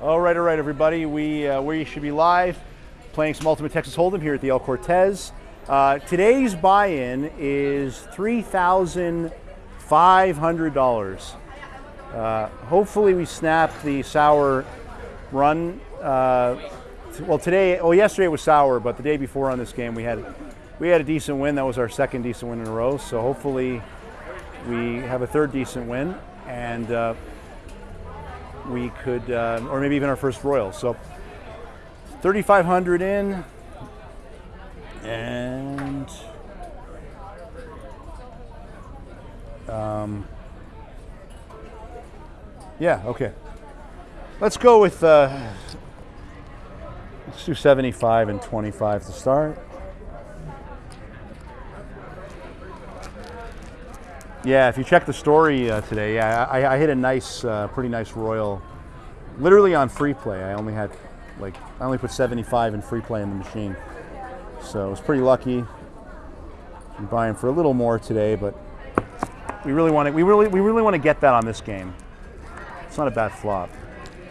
All right, all right, everybody. We uh, we should be live playing some Ultimate Texas Hold'em here at the El Cortez. Uh, today's buy-in is three thousand five hundred dollars. Uh, hopefully, we snap the sour run. Uh, well, today, well, yesterday was sour, but the day before on this game we had we had a decent win. That was our second decent win in a row. So hopefully, we have a third decent win and. We could, uh, or maybe even our first Royal. So 3,500 in, and um, yeah, okay. Let's go with uh, let's do 75 and 25 to start. Yeah, if you check the story uh, today, yeah, I, I hit a nice, uh, pretty nice royal, literally on free play. I only had, like, I only put 75 in free play in the machine, so I was pretty lucky. I'm buying for a little more today, but we really want to, we really, we really want to get that on this game. It's not a bad flop.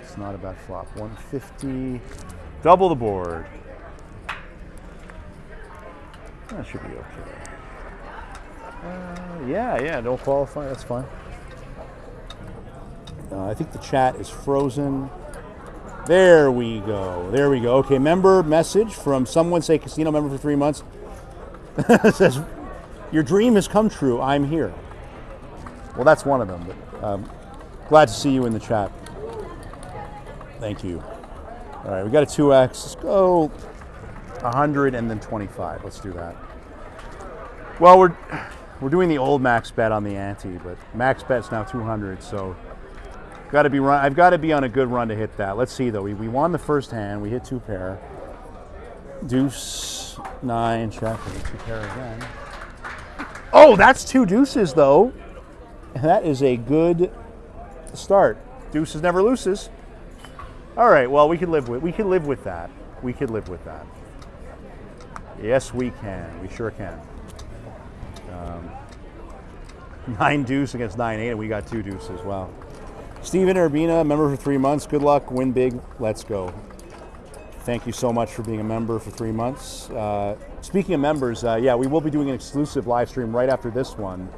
It's not a bad flop. 150, double the board. That should be okay. Uh, yeah, yeah, don't qualify. That's fine. Uh, I think the chat is frozen. There we go. There we go. Okay, member message from someone say casino member for three months. It says, "Your dream has come true. I'm here." Well, that's one of them. But um, glad to see you in the chat. Thank you. All right, we got a two X. Let's go 100 and then 25. Let's do that. Well, we're we're doing the old max bet on the ante, but max bet's now 200, so got to be run. I've got to be on a good run to hit that. Let's see though. We, we won the first hand. We hit two pair. Deuce nine check. We hit two pair again. Oh, that's two deuces though. That is a good start. Deuces never loses. All right. Well, we could live with we could live with that. We could live with that. Yes, we can. We sure can. Um, nine deuce against nine eight, and we got two deuces. well. Steven Urbina, member for three months. Good luck. Win big. Let's go. Thank you so much for being a member for three months. Uh, speaking of members, uh, yeah, we will be doing an exclusive live stream right after this one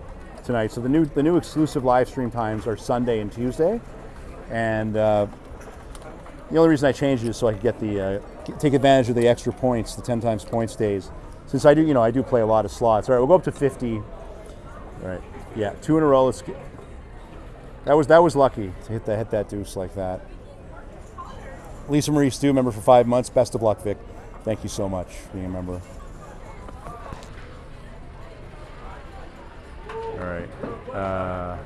tonight. So the new the new exclusive live stream times are Sunday and Tuesday, and uh, the only reason I changed it is so I could get the uh, take advantage of the extra points, the ten times points days. Since I do, you know, I do play a lot of slots. All right, we'll go up to fifty. All right, yeah, two in a row. Let's get. That was that was lucky to hit that hit that deuce like that. Lisa Marie Stu, member for five months. Best of luck, Vic. Thank you so much being a member. All right. Uh,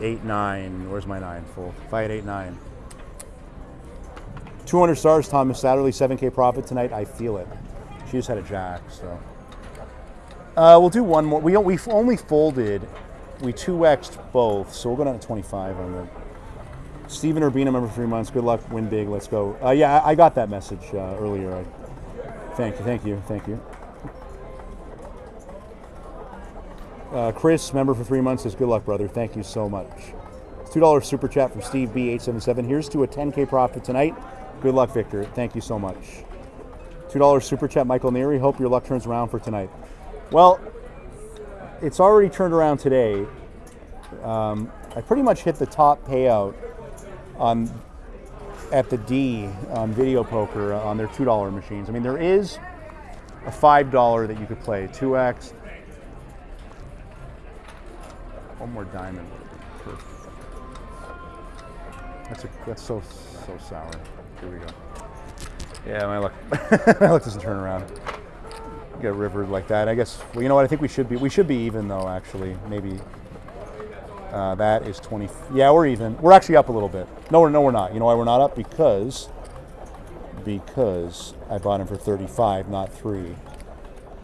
eight nine. Where's my nine? Full. If I had eight nine. 200 stars, Thomas Satterley, 7K profit tonight. I feel it. She just had a jack, so. Uh, we'll do one more. We don't, we've only folded, we 2x'd both, so we'll go down to 25 on the. Stephen Urbina, member for three months. Good luck, win big. Let's go. Uh, yeah, I, I got that message uh, earlier. I, thank you, thank you, thank you. Uh, Chris, member for three months, says good luck, brother. Thank you so much. Two dollars super chat from Steve B877. Here's to a 10k profit tonight. Good luck, Victor. Thank you so much. $2 super chat, Michael Neary. Hope your luck turns around for tonight. Well, it's already turned around today. Um, I pretty much hit the top payout on at the D on video poker on their $2 machines. I mean, there is a $5 that you could play, 2x. One more diamond. That's, a, that's so, so sour. Here we go. Yeah, my luck, my luck doesn't turn around. Get rivered like that. I guess. Well, you know what? I think we should be. We should be even though. Actually, maybe. Uh, that is 20. Yeah, we're even. We're actually up a little bit. No, we're no, we're not. You know why we're not up? Because. Because I bought him for 35, not three.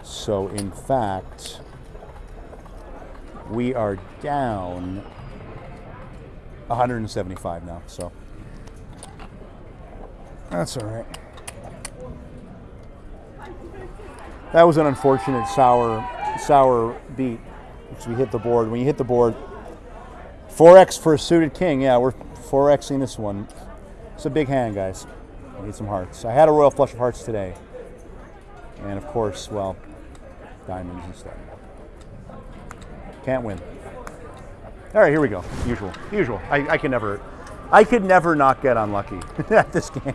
So in fact, we are down 175 now. So. That's all right. That was an unfortunate sour, sour beat because we hit the board. When you hit the board, 4x for a suited king. Yeah, we're 4Xing this one. It's a big hand, guys. I need some hearts. I had a royal flush of hearts today. And of course, well, diamonds instead. Can't win. All right, here we go. Usual. Usual. I, I can never, I could never not get unlucky at this game.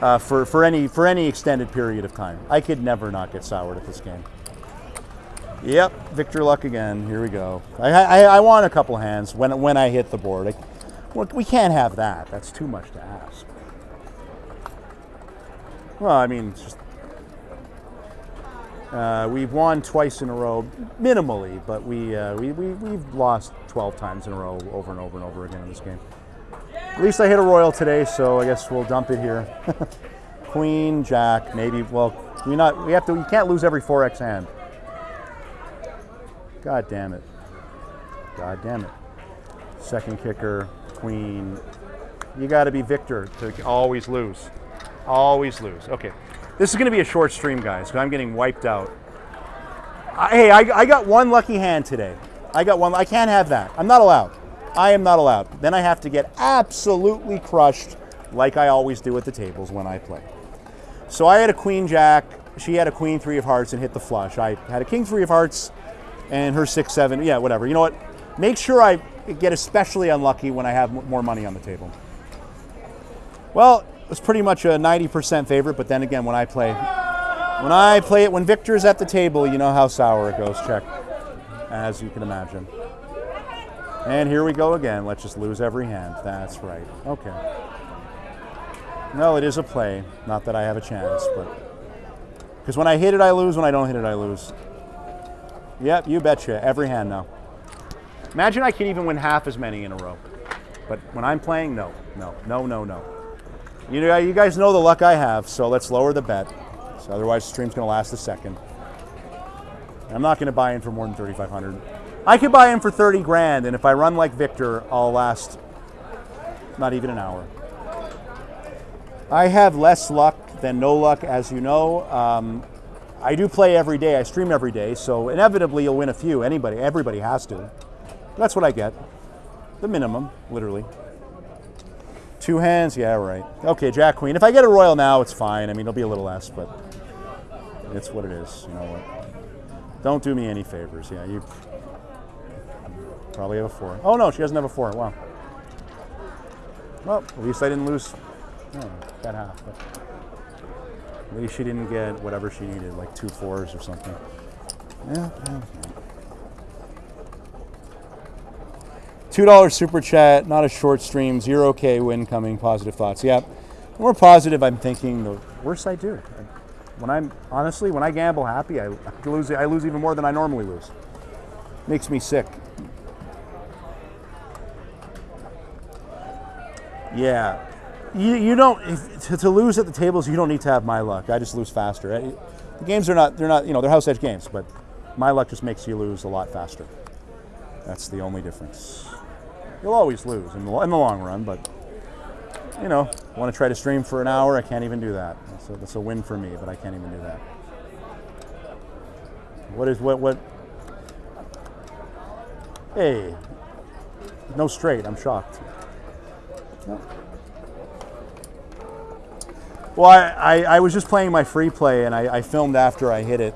Uh, for, for any for any extended period of time. I could never not get soured at this game. Yep, Victor luck again. Here we go. I, I, I want a couple hands when when I hit the board. I, we can't have that. That's too much to ask. Well, I mean, just, uh, we've won twice in a row, minimally, but we, uh, we, we, we've lost 12 times in a row over and over and over again in this game. At least I hit a royal today, so I guess we'll dump it here. Queen, Jack, maybe. Well, we not. We have to. You can't lose every 4x hand. God damn it. God damn it. Second kicker, Queen. You got to be Victor to always lose. Always lose. Okay. This is going to be a short stream, guys, because I'm getting wiped out. I, hey, I, I got one lucky hand today. I got one. I can't have that. I'm not allowed. I am not allowed. Then I have to get absolutely crushed like I always do at the tables when I play. So I had a queen jack, she had a queen three of hearts and hit the flush. I had a king three of hearts and her six seven, yeah, whatever. You know what? Make sure I get especially unlucky when I have more money on the table. Well, it's pretty much a 90% favorite, but then again, when I play, when I play it, when Victor's at the table, you know how sour it goes, check, as you can imagine. And here we go again. Let's just lose every hand. That's right. Okay. No, it is a play. Not that I have a chance, but because when I hit it, I lose. When I don't hit it, I lose. Yep, you betcha. Every hand now. Imagine I can even win half as many in a row. But when I'm playing, no, no, no, no, no. You know, you guys know the luck I have, so let's lower the bet. So otherwise, the stream's going to last a second. I'm not going to buy in for more than 3,500. I could buy him for 30 grand, and if I run like Victor, I'll last not even an hour. I have less luck than no luck, as you know. Um, I do play every day. I stream every day, so inevitably you'll win a few. Anybody, everybody has to. That's what I get. The minimum, literally. Two hands, yeah, right. Okay, Jack Queen. If I get a royal now, it's fine. I mean, it'll be a little less, but it's what it is. You know what? Don't do me any favors. Yeah, you Probably have a four. Oh no, she doesn't have a four. Wow. Well, at least I didn't lose oh, that half. But at least she didn't get whatever she needed, like two fours or something. Yeah. Two dollars super chat, not a short stream. Zero K win coming. Positive thoughts. Yeah. The more positive I'm thinking, the worse I do. When I'm honestly, when I gamble happy, I lose. I lose even more than I normally lose. Makes me sick. Yeah. You, you don't to, to, lose at the tables. You don't need to have my luck. I just lose faster. Eh, the games are not. They're not. You know, they're house edge games, but my luck just makes you lose a lot faster. That's the only difference. You'll always lose in the, in the long run, but you know, want to try to stream for an hour? I can't even do that. So that's a win for me, but I can't even do that. What is what what? Hey, no straight. I'm shocked. Well, I, I, I, was just playing my free play and I, I filmed after I hit it.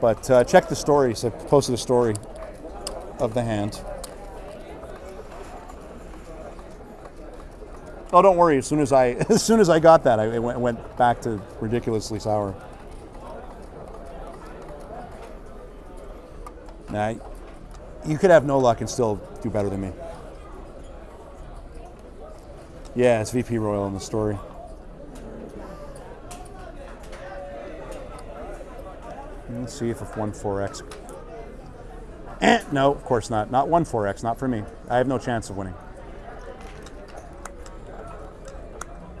But uh, check the story. So I posted a story of the hand. Oh, don't worry. As soon as I as soon as I got that, I went, went back to ridiculously sour. Now, you could have no luck and still do better than me. Yeah, it's VP Royal in the story. Let's see if one 4X. Eh, no, of course not. Not one 4X, not for me. I have no chance of winning.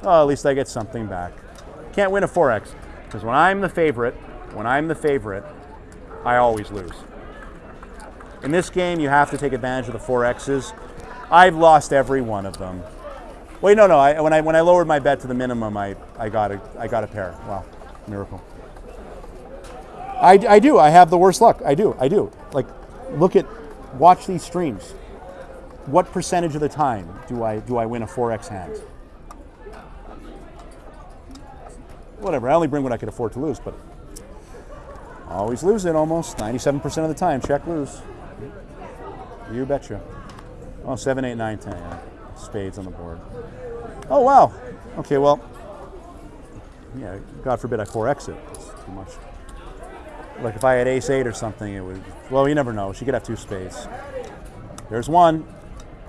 Oh, at least I get something back. Can't win a 4X. Because when I'm the favorite, when I'm the favorite, I always lose. In this game, you have to take advantage of the 4Xs. I've lost every one of them. Wait, no, no. I, when I when I lowered my bet to the minimum, I, I got a I got a pair. Wow, miracle. I, I do. I have the worst luck. I do. I do. Like, look at, watch these streams. what percentage of the time do I do I win a 4x hand? Whatever. I only bring what I could afford to lose, but always lose it almost 97% of the time. Check lose. You betcha. Oh, 7, 8, 9, 10. Yeah. Spades on the board. Oh, wow. Okay, well, yeah, God forbid I 4x it. It's too much. Like if I had ace 8 or something, it would, well, you never know. She could have two spades. There's one.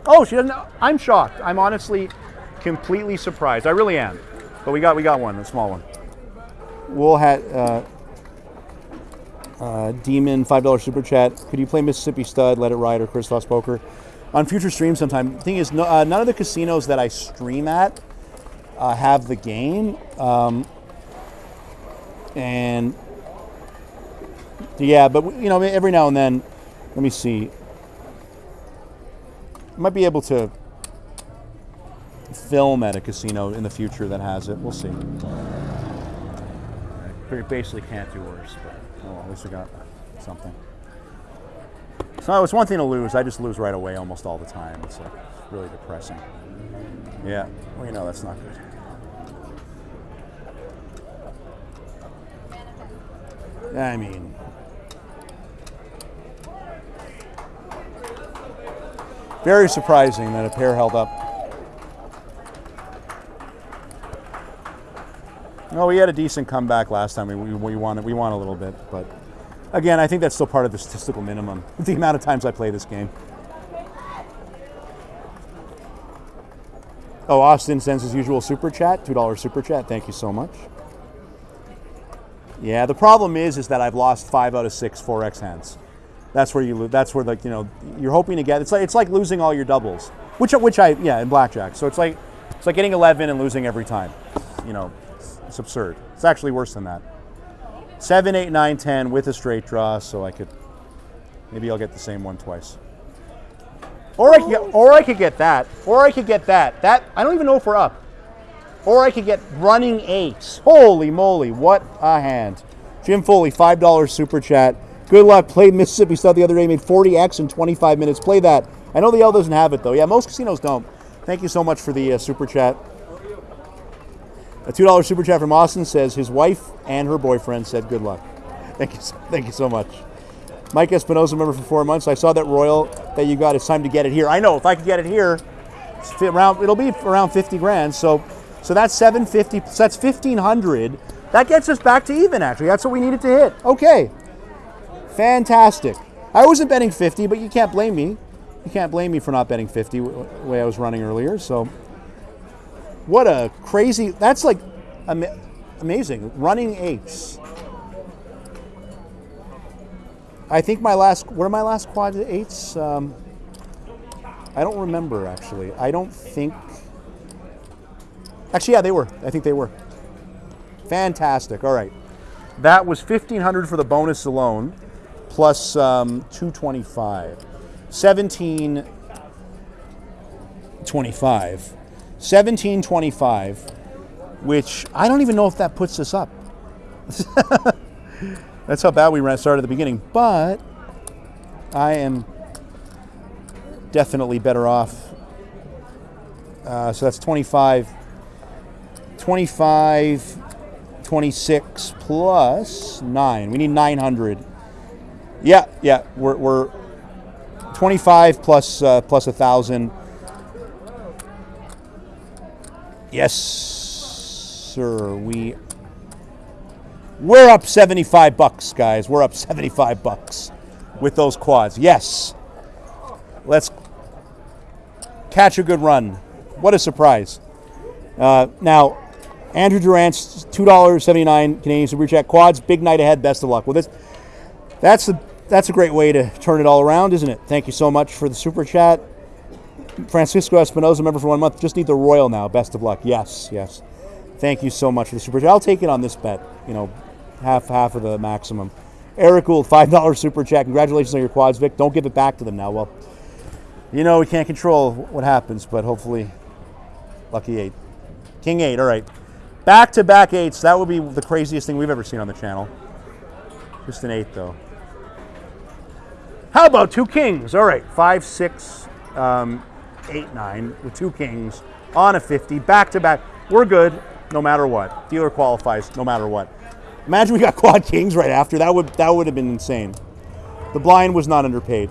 Oh, she doesn't. I'm shocked. I'm honestly completely surprised. I really am. But we got we got one, a small one. We'll have uh, uh, Demon five dollar super chat. Could you play Mississippi Stud, Let It Ride, or Christos Poker on future streams sometime? The thing is, no, uh, none of the casinos that I stream at uh, have the game, um, and yeah, but you know, every now and then, let me see might be able to film at a casino in the future that has it. We'll see. We basically can't do worse, but oh, at least we got something. So it's one thing to lose. I just lose right away almost all the time. It's like really depressing. Yeah, well, you know that's not good. I mean, Very surprising that a pair held up. No, we had a decent comeback last time. We, we, we won we won a little bit, but again, I think that's still part of the statistical minimum. The amount of times I play this game. Oh, Austin sends his usual super chat, two dollar super chat. Thank you so much. Yeah, the problem is, is that I've lost five out of six 4x hands that's where you lose. That's where like you know you're hoping to get. It's like it's like losing all your doubles, which which I yeah in blackjack. So it's like it's like getting 11 and losing every time. You know, it's absurd. It's actually worse than that. Seven, eight, nine, ten with a straight draw, so I could maybe I'll get the same one twice. Or I could get, or I could get that, or I could get that. That I don't even know if we're up. Or I could get running eights. Holy moly, what a hand! Jim Foley, five dollars super chat. Good luck. Played Mississippi Stud the other day, made 40x in 25 minutes. Play that. I know the El doesn't have it though. Yeah, most casinos don't. Thank you so much for the uh, super chat. A two dollar super chat from Austin says his wife and her boyfriend said good luck. Thank you, thank you so much. Mike Espinosa, member for four months. I saw that Royal that you got. It's time to get it here. I know. If I could get it here, around it'll be around 50 grand. So, so that's 750. So that's 1500. That gets us back to even. Actually, that's what we needed to hit. Okay. Fantastic. I wasn't betting 50, but you can't blame me. You can't blame me for not betting 50 the way I was running earlier. So, what a crazy, that's like ama- amazing. Running eights. I think my last, what are my last quad eights? Um, I don't remember actually. I don't think, actually, yeah, they were. I think they were. Fantastic. All right. That was 1500 for the bonus alone plus um, 225. 1725. 1725, which I don't even know if that puts us up. That's how bad we ran started at the beginning, but I am definitely better off. Uh, so that's 25, 25, 26 plus nine. We need 900. Yeah, yeah, we're, we're 25 plus, uh, plus 1,000 Yes, sir. We we're up 75 bucks, guys. We're up 75 bucks with those quads. Yes. Let's catch a good run. What a surprise. Uh, now, Andrew Durant's $2.79 Canadian Super Chat. Quads, big night ahead. Best of luck. Well, this, that's the that's a great way to turn it all around, isn't it? Thank you so much for the super chat. Francisco Espinoza, member for one month. Just need the Royal now. Best of luck. Yes, yes. Thank you so much for the super chat. I'll take it on this bet. You know, half half of the maximum. Eric Gould, five dollar super chat. Congratulations on your quads, Vic. Don't give it back to them now. Well, you know we can't control what happens, but hopefully, lucky eight, king eight. All right, back to back eights. That would be the craziest thing we've ever seen on the channel. Just an eight though. How about two kings? All right, five, six, um, 8 9 with two kings on a 50, back to back. We're good no matter what. Dealer qualifies no matter what. Imagine we got quad kings right after. That would that would have been insane. The blind was not underpaid.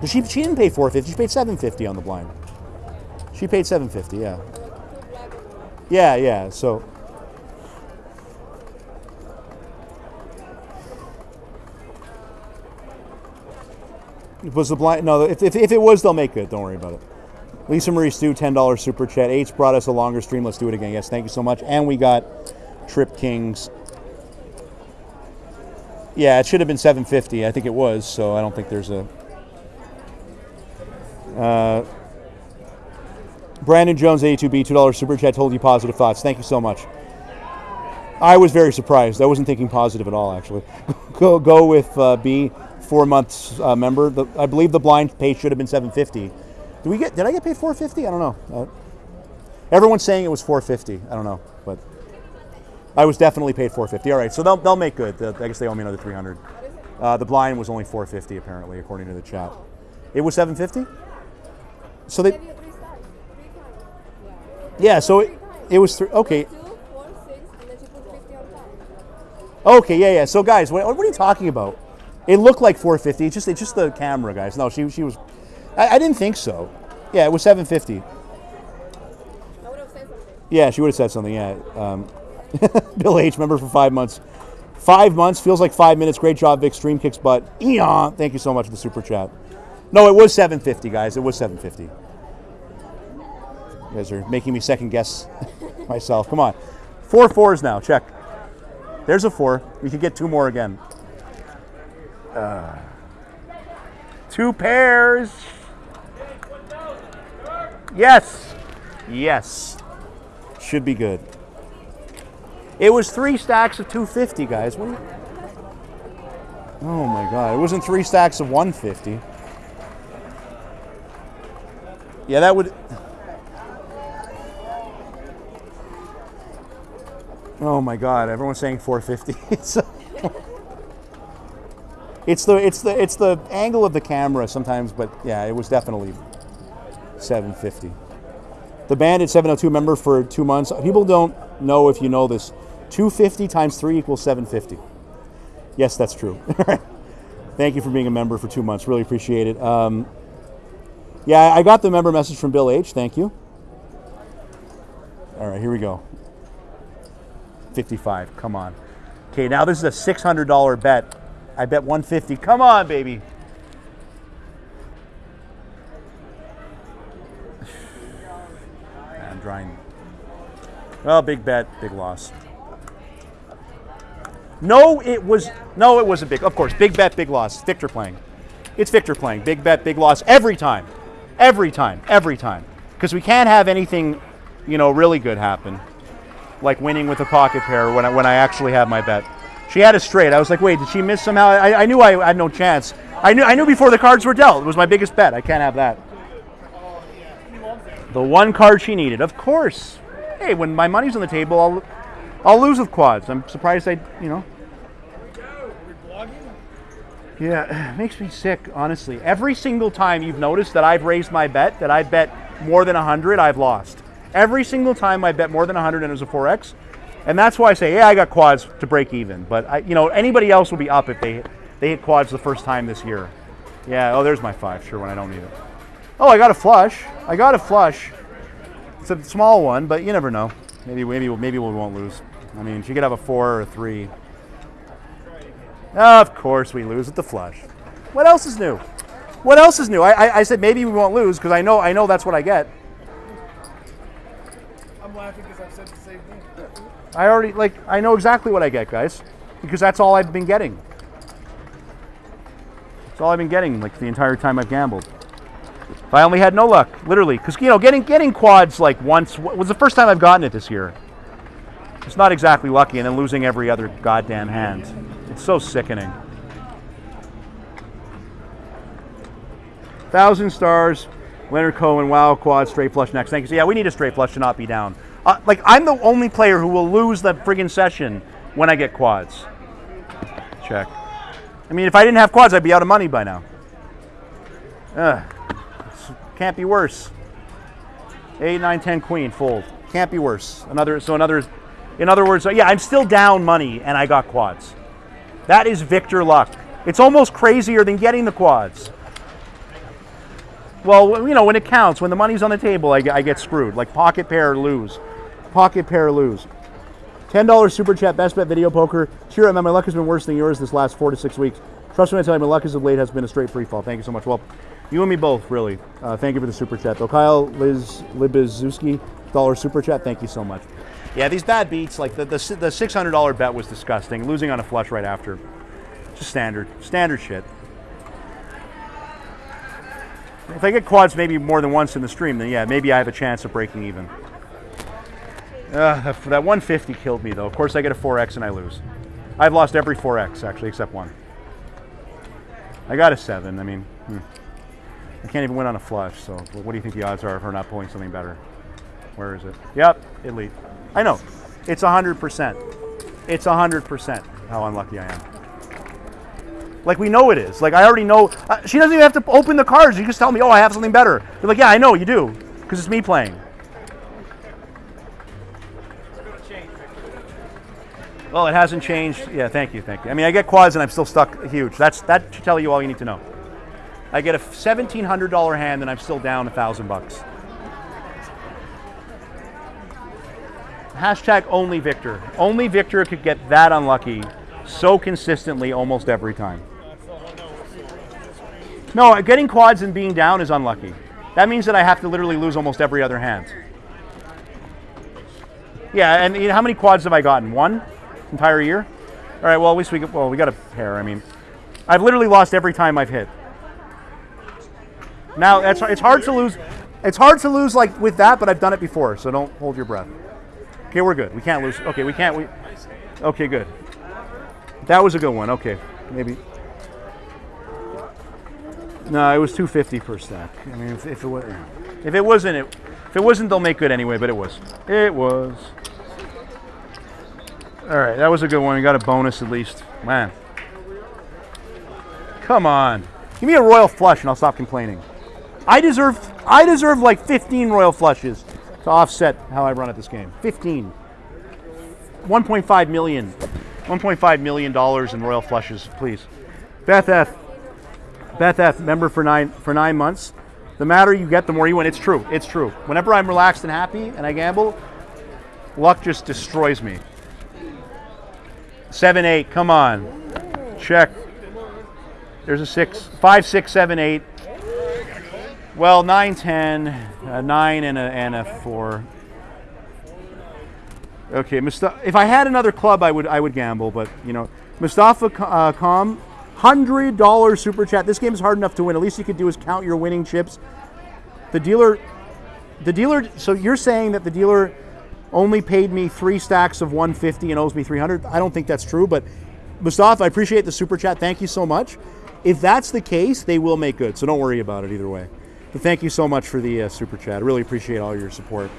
But she, she didn't pay 450 she paid 750 on the blind. She paid 750 yeah. Yeah, yeah. So Was the blind? No, if, if, if, it was, they'll make it. Don't worry about it. Lisa Marie Stu, $10 super chat. H brought us a longer stream. Let's do it again. Yes, thank you so much. And we got Trip Kings. Yeah, it should have been 750. I think it was, so I don't think there's a. Uh, Brandon Jones, 82B, $2 super chat, told you positive thoughts. Thank you so much. I was very surprised. I wasn't thinking positive at all, actually. go, go with uh, B four months uh, member. The, I believe the blind pay should have been 750. Did we get? Did I get paid 450? I don't know. Uh, everyone's saying it was 450. I don't know, but I was definitely paid 450. All right, so they'll, they'll make good. I guess they owe me another 300. Uh, the blind was only 450 apparently, according to the chat. It was 750. So they. Yeah, so it, it was three. Okay. Okay, yeah, yeah. So guys, what, what are you talking about? It looked like 450. It's just it's just the camera, guys. No, she she was. I, I didn't think so. Yeah, it was 750. Yeah, she would have said something. Yeah. Um, Bill H. Member for five months. Five months feels like five minutes. Great job, Vic. Stream kicks butt. Eon. Thank you so much for the super chat. No, it was 750, guys. It was 750. You guys are making me second guess myself. Come on. Four fours now. Check. There's a four. We could get two more again. Uh, two pairs. Yes. Yes. Should be good. It was three stacks of 250, guys. What. Oh my god. It wasn't three stacks of 150. Yeah, that would. Oh my god, everyone's saying 450. It's the it's the it's the angle of the camera sometimes, but yeah, it was definitely 750. The Bandit 702 member for two months. People don't know if you know this. 250 times three equals 750. Yes, that's true. Thank you for being a member for two months. Really appreciate it. Um, yeah, I got the member message from Bill H. Thank you. All right, here we go. 55. Come on. Okay, now this is a $600 bet I bet 150. Come on, baby. I'm drying. Well, big bet, big loss. No, it was no, it was a big. Of course, big bet, big loss. Victor playing. It's Victor playing. Big bet, big loss every time, every time, every time. Because we can't have anything, you know, really good happen, like winning with a pocket pair when I, when I actually have my bet. She had a straight. I was like, wait, did she miss somehow? I, I knew I had no chance. I knew I knew before the cards were dealt. It was my biggest bet. I can't have that. The one card she needed, of course. Hey, when my money's on the table, I'll I'll lose with quads. I'm surprised I, you know. Yeah, it makes me sick, honestly. Every single time you've noticed that I've raised my bet, that I bet more than 100, I've lost. Every single time I bet more than 100 and it was a 4X, and that's why I say, yeah, I got quads to break even. But I, you know, anybody else will be up if they they hit quads the first time this year. Yeah. Oh, there's my five. Sure, when I don't need it. Oh, I got a flush. I got a flush. It's a small one, but you never know. Maybe maybe maybe we won't lose. I mean, she could have a four or a three. of course we lose with the flush. What else is new? What else is new? I, I, I said maybe we won't lose because I know I know that's what I get. I'm laughing because I've said the same thing. I already, like, I know exactly what I get, guys, because that's all I've been getting. That's all I've been getting, like, the entire time I've gambled. If I only had no luck, literally, because, you know, getting, getting quads, like, once was the first time I've gotten it this year. It's not exactly lucky, and then losing every other goddamn hand. It's so sickening. Thousand stars, Leonard Cohen, wow, quad, straight flush next. Thank you. So, yeah, we need a straight flush to not be down. Uh, like, I'm the only player who will lose the friggin' session when I get quads. Check. I mean, if I didn't have quads, I'd be out of money by now. Ugh. Can't be worse. Eight, nine, ten, queen, fold. Can't be worse. Another, so another, in other words, yeah, I'm still down money and I got quads. That is Victor luck. It's almost crazier than getting the quads. Well, you know, when it counts, when the money's on the table, I, I get screwed. Like pocket pair, lose. Pocket pair, lose. $10 super chat, best bet video poker. Cheer up, man. My luck has been worse than yours this last four to six weeks. Trust me I tell you, my luck as of late has been a straight free fall. Thank you so much. Well, you and me both, really. Uh, thank you for the super chat, though. Kyle Liz Libizuski, dollar super chat. Thank you so much. Yeah, these bad beats, like the, the, the $600 bet was disgusting. Losing on a flush right after. Just standard. Standard shit. If I get quads maybe more than once in the stream, then yeah, maybe I have a chance of breaking even. Uh, that that 150 killed me though. Of course, I get a 4x and I lose. I've lost every 4x actually, except one. I got a seven. I mean, hmm. I can't even win on a flush. So, what do you think the odds are of her not pulling something better? Where is it? Yep, elite. I know. It's 100%. It's 100% how unlucky I am. Like we know it is. Like I already know. Uh, she doesn't even have to open the cards. You just tell me, oh, I have something better. You're like, yeah, I know you do, because it's me playing. Well, it hasn't changed. Yeah, thank you, thank you. I mean, I get quads and I'm still stuck huge. That's that should tell you all you need to know. I get a seventeen hundred dollar hand and I'm still down a thousand bucks. Hashtag only Victor. Only Victor could get that unlucky so consistently almost every time. No, getting quads and being down is unlucky. That means that I have to literally lose almost every other hand. Yeah, and how many quads have I gotten? One entire year. All right. Well, at least we well we got a pair. I mean, I've literally lost every time I've hit. Now that's it's hard to lose. It's hard to lose like with that, but I've done it before, so don't hold your breath. Okay, we're good. We can't lose. Okay, we can't. We. Okay, good. That was a good one. Okay, maybe. No, it was 250 per stack. I mean, if, if it was, if it wasn't, it, if it wasn't, they'll make good anyway. But it was. It was. All right, that was a good one. We got a bonus at least. Man. Come on. Give me a royal flush and I'll stop complaining. I deserve I deserve like 15 royal flushes to offset how I run at this game. 15. 1.5 million. 1.5 million dollars in royal flushes, please. Beth F. Beth F. Member for nine for nine months. The madder you get, the more you win. It's true. It's true. Whenever I'm relaxed and happy and I gamble, luck just destroys me. Seven, eight. Come on. Check. There's a six, five, six, seven, eight. Well, nine, ten, a nine, and a and a four. Okay, Musta- if I had another club, I would I would gamble, but you know, Mustafa uh, Com, hundred dollar super chat. This game is hard enough to win. At least you could do is count your winning chips. The dealer, the dealer. So you're saying that the dealer only paid me three stacks of 150 and owes me 300? I don't think that's true, but Mustafa, I appreciate the super chat. Thank you so much. If that's the case, they will make good. So don't worry about it either way. But thank you so much for the uh, super chat. I really appreciate all your support.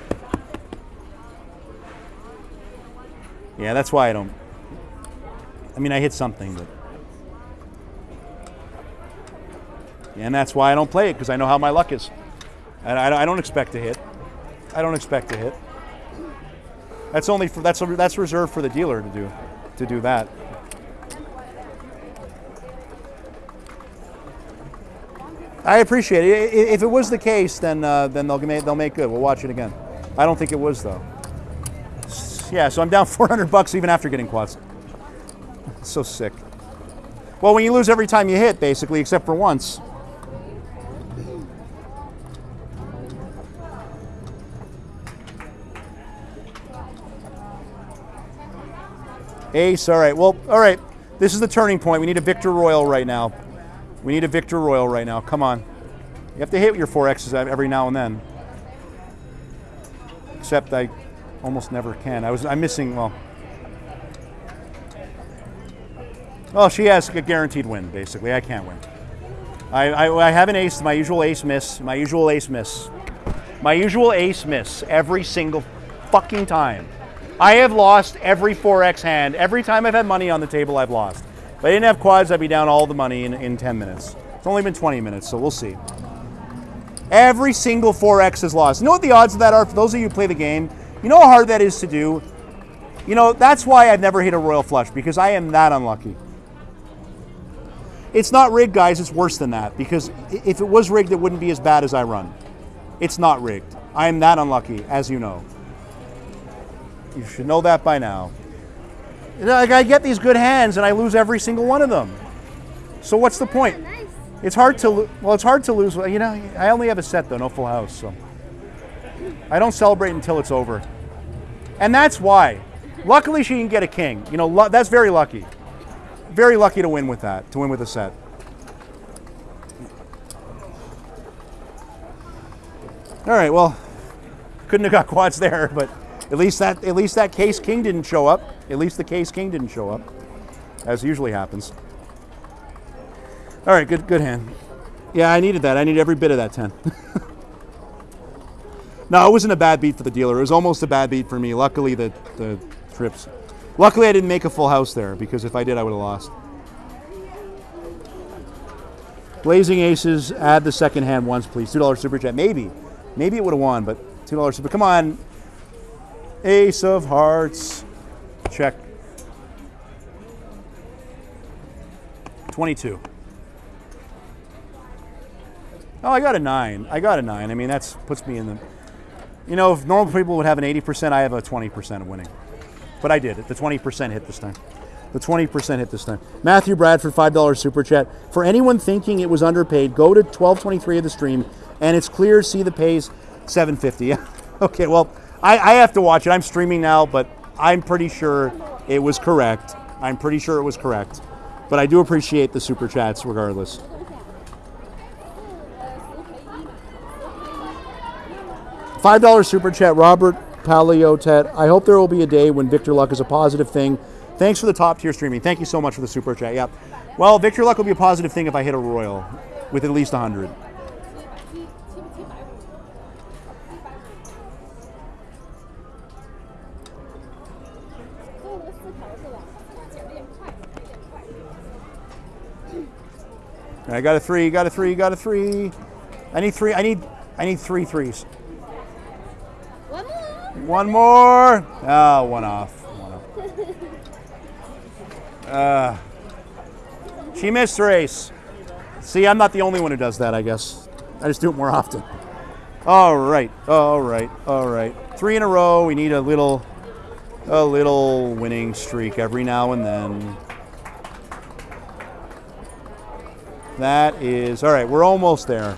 Yeah, that's why I don't. I mean, I hit something, but. And that's why I don't play it because I know how my luck is. And I, I don't expect to hit. I don't expect to hit. That's only for that's that's reserved for the dealer to do to do that. I appreciate it. If it was the case, then uh, then they'll make they'll make good. We'll watch it again. I don't think it was though. Yeah, so I'm down 400 bucks even after getting quads. So sick. Well, when you lose every time you hit, basically, except for once. Ace, all right. Well, all right. This is the turning point. We need a Victor Royal right now. We need a Victor Royal right now. Come on. You have to hit your four X's every now and then. Except I almost never can. I was I'm missing well. Well, she has a guaranteed win, basically. I can't win. I, I, I have an ace, my usual ace miss, my usual ace miss. My usual ace miss every single fucking time. I have lost every 4x hand. Every time I've had money on the table, I've lost. If I didn't have quads, I'd be down all the money in, in 10 minutes. It's only been 20 minutes, so we'll see. Every single 4X is lost. You know what the odds of that are for those of you who play the game? You know how hard that is to do? You know, that's why I've never hit a royal flush because I am that unlucky. It's not rigged, guys. It's worse than that because if it was rigged, it wouldn't be as bad as I run. It's not rigged. I am that unlucky, as you know. You should know that by now. Like I get these good hands and I lose every single one of them. So what's the point? Nice. It's hard to well, it's hard to lose. You know, I only have a set though, no full house, so I don't celebrate until it's over, and that's why. Luckily, she can get a king. You know, that's very lucky. Very lucky to win with that, to win with a set. All right, well, couldn't have got quads there, but at least that at least that case king didn't show up. At least the case king didn't show up, as usually happens. All right, good good hand. Yeah, I needed that. I needed every bit of that 10. no, it wasn't a bad beat for the dealer. It was almost a bad beat for me. Luckily, the, the trips. Luckily, I didn't make a full house there because if I did, I would have lost. Blazing Aces, add the second hand once, please. $2 super chat. Maybe. Maybe it would have won, but $2 super. Come on. Ace of Hearts. Check. 22. Oh, I got a nine. I got a nine. I mean, that's puts me in the. You know, if normal people would have an 80%, I have a 20% of winning. But I did it. The 20% hit this time. The 20% hit this time. Matthew Bradford, $5 super chat. For anyone thinking it was underpaid, go to 1223 of the stream, and it's clear. See the pays, 750. Okay. Well, I, I have to watch it. I'm streaming now, but I'm pretty sure it was correct. I'm pretty sure it was correct. But I do appreciate the super chats regardless. $5 super chat, Robert Paliotet. I hope there will be a day when Victor Luck is a positive thing. Thanks for the top tier streaming. Thank you so much for the super chat. Yep. Well, Victor Luck will be a positive thing if I hit a royal with at least 100. I got a three. Got a three. Got a three. I need three. I need. I need three threes. One more. One more. Oh, one off. One off. Uh, she missed her ace. See, I'm not the only one who does that, I guess. I just do it more often. All right. All right. All right. Three in a row. We need a little a little winning streak every now and then. That is all right. We're almost there.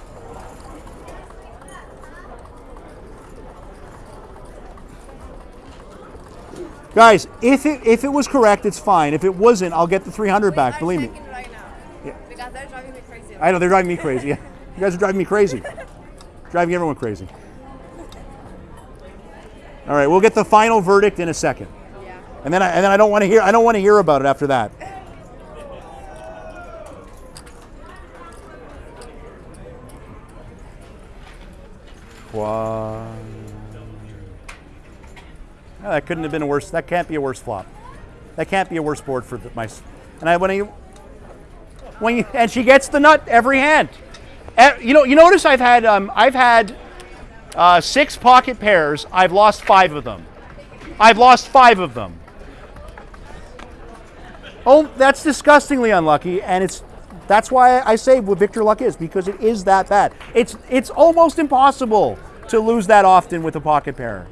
Guys, if it if it was correct, it's fine. If it wasn't, I'll get the 300 back. Believe me. right now. Yeah. Because they're driving me crazy. I know they're driving me crazy. Yeah, you guys are driving me crazy. driving everyone crazy. All right, we'll get the final verdict in a second, Yeah. and then I, and then I don't want to hear I don't want to hear about it after that. That couldn't have been a worse. That can't be a worse flop. That can't be a worse board for the, my. And I when I when you, and she gets the nut every hand. Eh, You know, you notice I've had um, I've had uh, six pocket pairs. I've lost five of them. I've lost five of them. Oh, that's disgustingly unlucky, and it's that's why I say what Victor Luck is because it is that bad. It's it's almost impossible to lose that often with a pocket pair.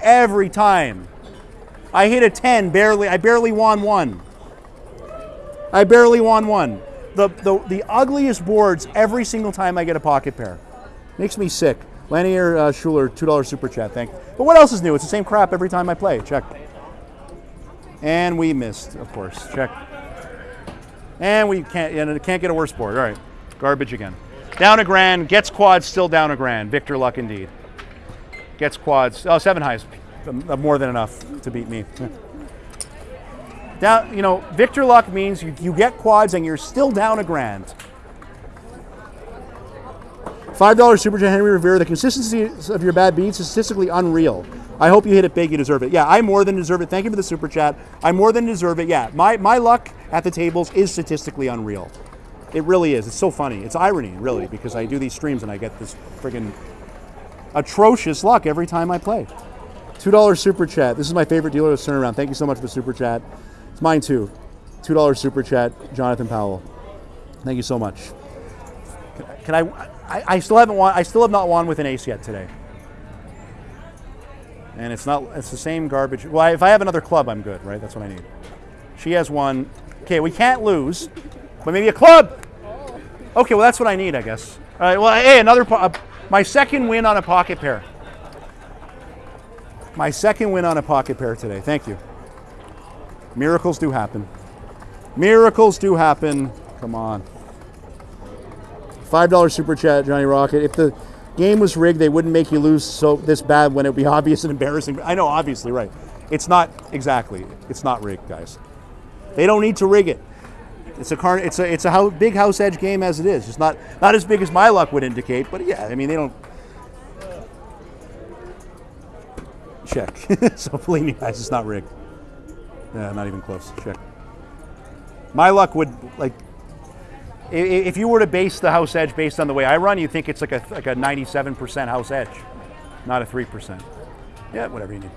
Every time, I hit a ten, barely. I barely won one. I barely won one. The, the, the ugliest boards every single time I get a pocket pair. Makes me sick. Lanier uh, Schuler, $2 super chat, thank you. But what else is new? It's the same crap every time I play. Check. And we missed, of course. Check. And we can't, and it can't get a worse board. All right. Garbage again. Down a grand, gets quads, still down a grand. Victor Luck indeed. Gets quads. Oh, seven highs. More than enough to beat me. Down, you know, Victor Luck means you, you get quads and you're still down a grand. Five dollars super chat Henry Rivera. The consistency of your bad beats is statistically unreal. I hope you hit it big. You deserve it. Yeah, I more than deserve it. Thank you for the super chat. I more than deserve it. Yeah, my my luck at the tables is statistically unreal. It really is. It's so funny. It's irony, really, because I do these streams and I get this friggin' atrocious luck every time I play. Two dollars super chat. This is my favorite dealer to turn around. Thank you so much for the super chat. It's mine too. Two dollars super chat, Jonathan Powell. Thank you so much. Can I, I? I still haven't won. I still have not won with an ace yet today. And it's not. It's the same garbage. Well, if I have another club, I'm good, right? That's what I need. She has one. Okay, we can't lose, but maybe a club. Okay, well that's what I need, I guess. All right. Well, hey, another. My second win on a pocket pair. My second win on a pocket pair today. Thank you. Miracles do happen. Miracles do happen. Come on. Five dollar super chat, Johnny Rocket. If the game was rigged, they wouldn't make you lose so this bad when it would be obvious and embarrassing. I know, obviously, right. It's not exactly. It's not rigged, guys. They don't need to rig it. It's a car. It's a it's a big house edge game as it is. It's not not as big as my luck would indicate, but yeah, I mean they don't check. so believe me, guys, it's not rigged. Yeah, not even close. Check. My luck would like if you were to base the house edge based on the way I run, you think it's like a like a 97% house edge, not a three percent. Yeah, whatever you need.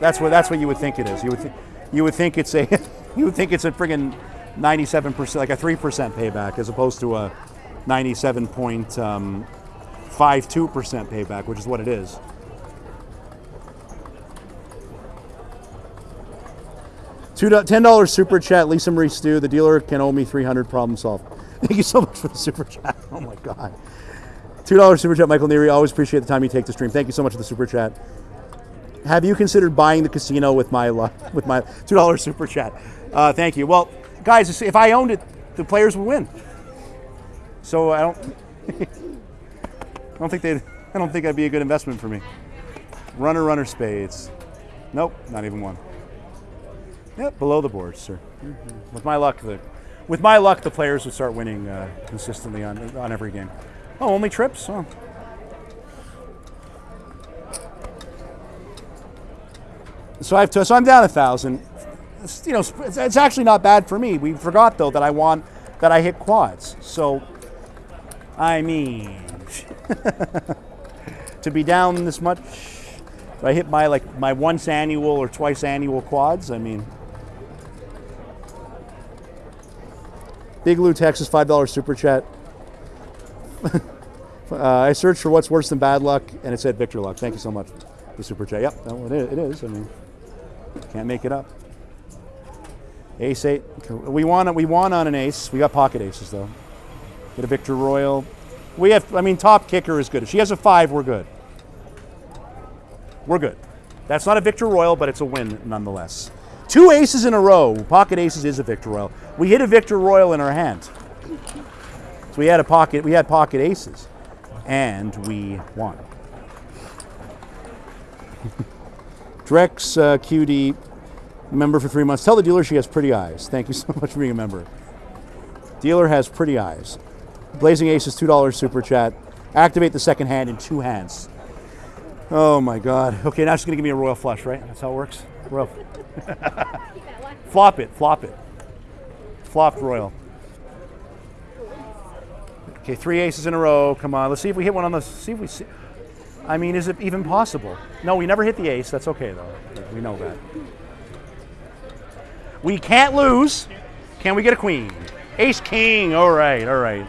That's what that's what you would think it is. You would you would think it's a you would think it's a friggin' 97% like a 3% payback as opposed to a 97.52% um, payback, which is what it is. Two ten dollars super chat, Lisa Marie Stew. The dealer can owe me three hundred. Problem solved. Thank you so much for the super chat. Oh my god. Two dollars super chat, Michael Neary. Always appreciate the time you take to stream. Thank you so much for the super chat. Have you considered buying the casino with my with my two dollars super chat? Uh, thank you. Well, guys, if I owned it, the players would win. So I don't. I don't think they. I don't think that'd be a good investment for me. Runner, runner, spades. Nope, not even one. Yep, below the board, sir. With my luck, the with my luck, the players would start winning uh, consistently on on every game. Oh, only trips? Oh. So I've so I'm down a thousand. You know, it's, actually not bad for me. We forgot though that I want that I hit quads. So, I mean, to be down this much, if I hit my like my once annual or twice annual quads. I mean, Big Lou Texas five dollar super chat. uh, I searched for what's worse than bad luck, and it said Victor Luck. Thank you so much. The super chat. Yep, is. It is. I mean, can't make it up. Ace eight. We won. We won on an ace. We got pocket aces though. Get a Victor Royal. We have. I mean, top kicker is good. If she has a five, we're good. We're good. That's not a Victor Royal, but it's a win nonetheless. Two aces in a row. Pocket aces is a Victor Royal. We hit a Victor Royal in our hand. So we had a pocket. We had pocket aces, and we won. Drex uh, QD, member for three months. Tell the dealer she has pretty eyes. Thank you so much for being a member. Dealer has pretty eyes. Blazing Aces, two dollars super chat. Activate the second hand in two hands. Oh my God. Okay, now she's gonna give me a royal flush, right? That's how it works. Royal. flop it, flop it. Flopped royal. Okay, three aces in a row. Come on, let's see if we hit one on the. See if we see. I mean, is it even possible? No, we never hit the ace. That's okay though. We know that. We can't lose. Can we get a queen? Ace king. All right, all right.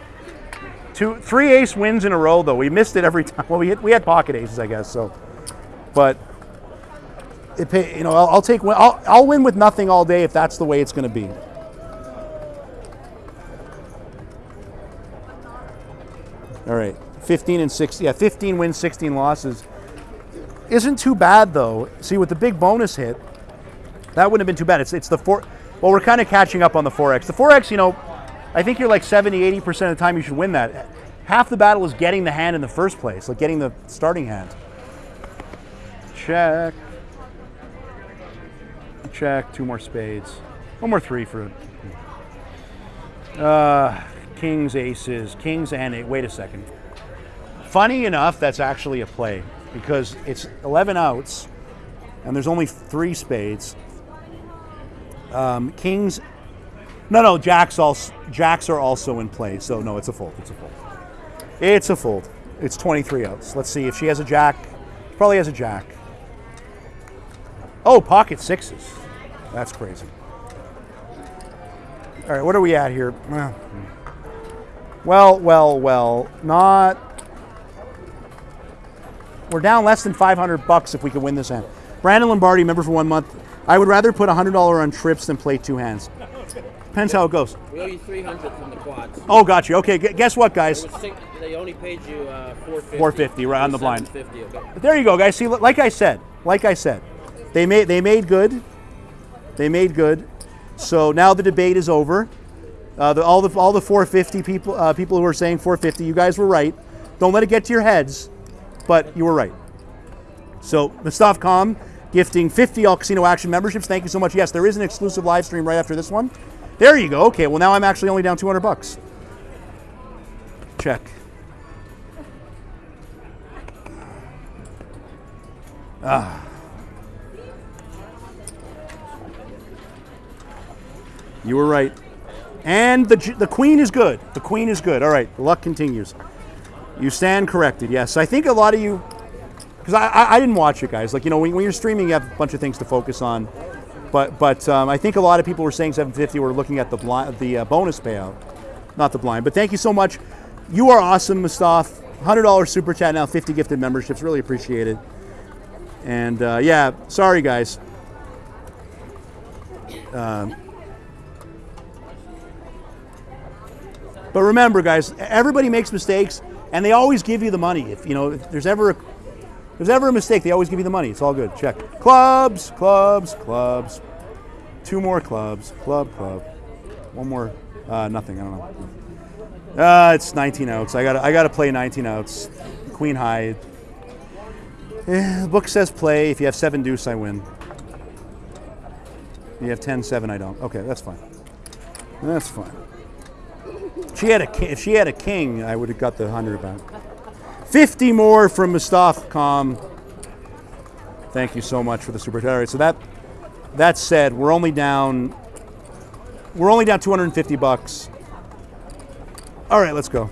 Two, three ace wins in a row though. We missed it every time. Well, we hit, we had pocket aces, I guess. So, but it you know I'll, I'll take I'll, I'll win with nothing all day if that's the way it's going to be. All right, 15 and 16. Yeah, 15 wins, 16 losses. Isn't too bad though. See, with the big bonus hit, that wouldn't have been too bad. It's it's the four. Well, we're kind of catching up on the 4x. The 4x, you know, I think you're like 70, 80% of the time you should win that. Half the battle is getting the hand in the first place, like getting the starting hand. Check. Check. Two more spades. One more three for. Uh, kings, aces, kings, and eight. Wait a second. Funny enough, that's actually a play because it's 11 outs and there's only three spades. Um, kings, No, no, jacks also jacks are also in play. So no, it's a fold. It's a fold. It's a fold. It's 23 outs. Let's see if she has a jack. Probably has a jack. Oh, pocket sixes. That's crazy. All right, what are we at here? Well, well, well, not. We're down less than 500 bucks if we could win this hand. Brandon Lombardi, member for one month. I would rather put $100 on trips than play two hands. Depends how it goes. We owe you 300 from the quads. Oh, got you. Okay, guess what, guys? Six, they only paid you uh, 450. 450, right on the blind. okay. There you go, guys. See, like I said, like I said, they made they made good. They made good. So now the debate is over. Uh, the, all the all the 450 people uh, people who are saying 450, you guys were right. Don't let it get to your heads, but you were right. So Mustaf Com gifting 50 All Casino Action memberships. Thank you so much. Yes, there is an exclusive live stream right after this one. There you go. Okay, well now I'm actually only down 200 bucks. Check. Ah. You were right. And the, the queen is good. The queen is good. All right, luck continues. You stand corrected. Yes, I think a lot of you, because I, I, I didn't watch it, guys. Like you know, when, when you're streaming, you have a bunch of things to focus on. But but um, I think a lot of people were saying 750 were looking at the blind, the uh, bonus payout, not the blind. But thank you so much. You are awesome, Mustaf. Hundred dollars super chat now, 50 gifted memberships. Really appreciate it. And uh, yeah, sorry guys. But remember, guys, everybody makes mistakes, and they always give you the money. If you know, if there's ever a, there's ever a mistake, they always give you the money. It's all good. Check. Clubs, clubs, clubs. Two more clubs. Club, club. One more. Uh, nothing. I don't know. Uh, it's 19 outs. I got. I got to play 19 outs. Queen high. Eh, the book says play. If you have seven deuce, I win. If you have 10 7, I don't. Okay, that's fine. That's fine. She had a if she had a king, I would have got the hundred back. Fifty more from Mustaf Com. Thank you so much for the super chat. So that that said, we're only down we're only down 250 bucks. All right, let's go.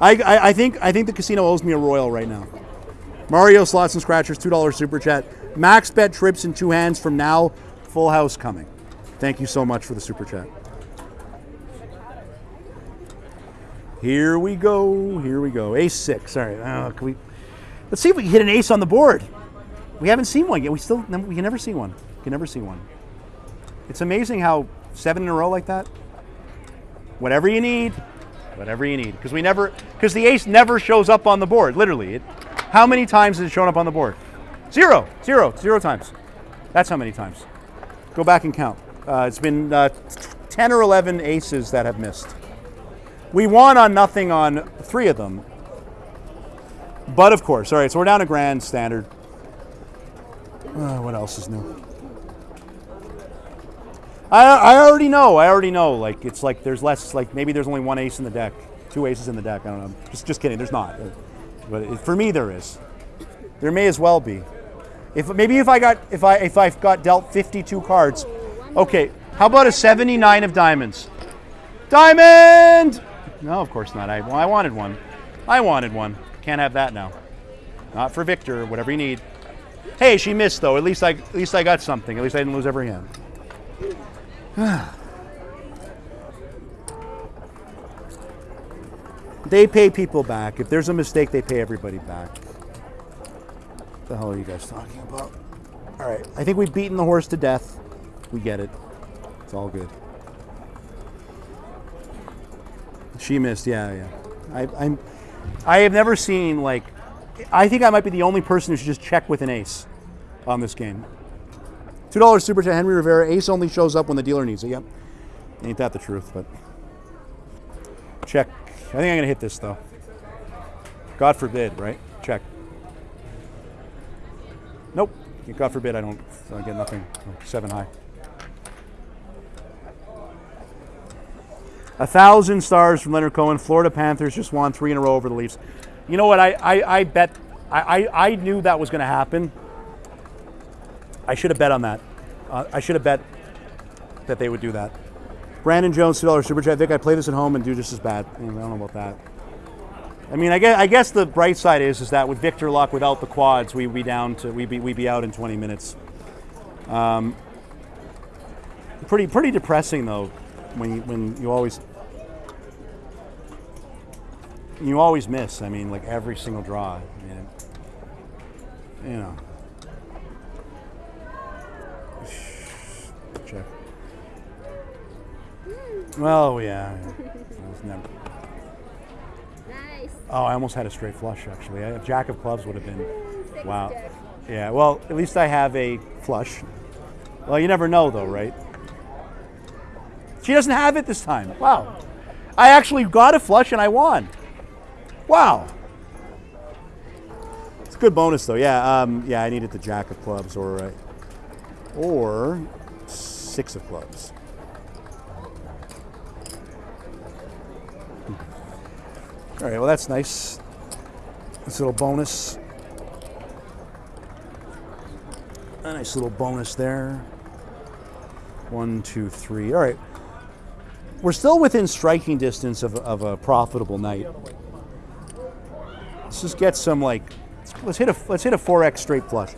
I, I, I think I think the casino owes me a royal right now. Mario slots and scratchers, two dollars super chat. Max bet trips in two hands from now. Full house coming. Thank you so much for the super chat. Here we go. Here we go. Ace six. All right. Uh, can we? Let's see if we can hit an ace on the board. We haven't seen one yet. We still we can never see one. We can never see one. It's amazing how seven in a row like that. Whatever you need, whatever you need, because we never because the ace never shows up on the board. Literally, it, how many times has it shown up on the board? Zero, zero, zero times. That's how many times. Go back and count. Uh, it's been uh, ten or eleven aces that have missed. We won on nothing on three of them. But of course, all right, so we're down to grand standard. Uh, what else is new? I, I already know. I already know. Like it's like there's less. Like maybe there's only one ace in the deck, two aces in the deck. I don't know. Just just kidding. There's not. But it, for me, there is. There may as well be. If maybe if I got if I if I've got dealt 52 cards, okay. How about a 79 of diamonds? Diamond! No, of course not. I, well, I wanted one. I wanted one. Can't have that now. Not for Victor. Whatever you need. Hey, she missed though. At least I at least I got something. At least I didn't lose every hand. they pay people back. If there's a mistake, they pay everybody back. What the hell are you guys talking about? All right. I think we've beaten the horse to death. We get it. It's all good. She missed. Yeah, yeah. I, I'm. I have never seen like. I think I might be the only person who should just check with an ace on this game. Two dollars super chat Henry Rivera. Ace only shows up when the dealer needs it. Yep. Ain't that the truth? But check. I think I'm gonna hit this though. God forbid, right? Check. Nope. God forbid I don't I get nothing. Oh, seven high. A thousand stars from Leonard Cohen. Florida Panthers just won three in a row over the Leafs. You know what? I, I, I bet I, I, I knew that was going to happen. I should have bet on that. Uh, I should have bet that they would do that. Brandon Jones, two dollars super chat. Vic, I play this at home and do just as bad. I don't know about that. I mean, I guess, I guess the bright side is is that with Victor Luck, without the quads, we'd be down to we'd be we'd be out in 20 minutes. Um, pretty pretty depressing though, when you, when you always you always miss. I mean, like every single draw. I mean, you know. Check. Well, yeah. Never. Nice. Oh, I almost had a straight flush actually. A jack of clubs would have been. Wow. Jack. Yeah. Well, at least I have a flush. Well, you never know though, right? She doesn't have it this time. Wow. I actually got a flush and I won. Wow. It's a good bonus though. Yeah. Um, yeah. I needed the jack of clubs or uh, or six of clubs. All right. Well, that's nice. This little bonus. A nice little bonus there. One, two, three. All right. We're still within striking distance of, of a profitable night. Let's just get some like, let's hit a let's hit a four X straight flush.